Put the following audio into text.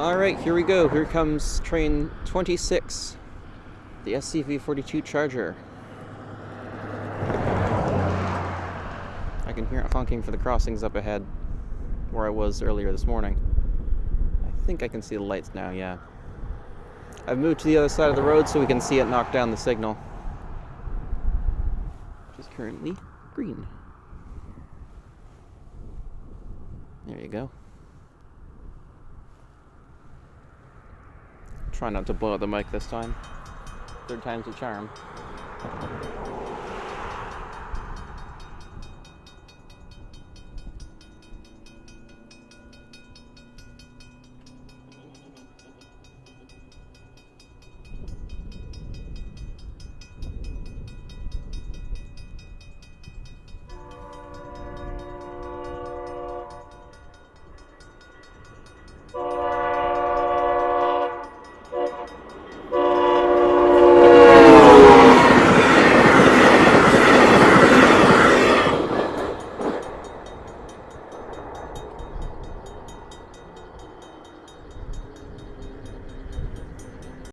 All right, here we go. Here comes train 26, the SCV-42 Charger. I can hear it honking for the crossings up ahead, where I was earlier this morning. I think I can see the lights now, yeah. I've moved to the other side of the road so we can see it knock down the signal. Which is currently green. There you go. Try not to blow out the mic this time. Third time's a charm.